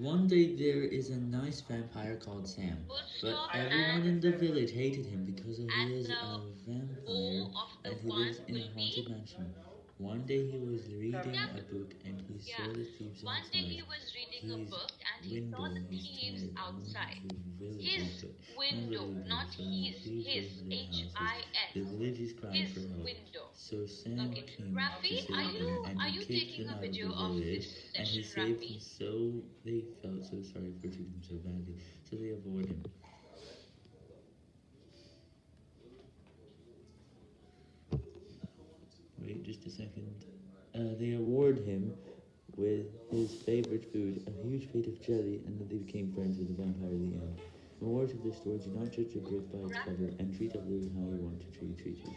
One day there is a nice vampire called Sam, but everyone in the village hated him because he is a vampire and he lives in a haunted mansion. One day he was reading a book and he saw the thieves One day he outside. was reading a book. and he saw the thieves outside. and the village His window, not his, his, went to their houses. H-I-S. The villagers cried His window. So Sam Okay, Rafi, are you- are you taking a video of this and he session, saved Rafi? him so they felt so sorry for treating him so badly, so they avoid him. Wait just a second. Uh, they award him with his favorite food, a huge plate of jelly, and then they became friends with the vampire in the end. Moral of the story, do not judge a book by its cover, and treat others how you want to treat treaters.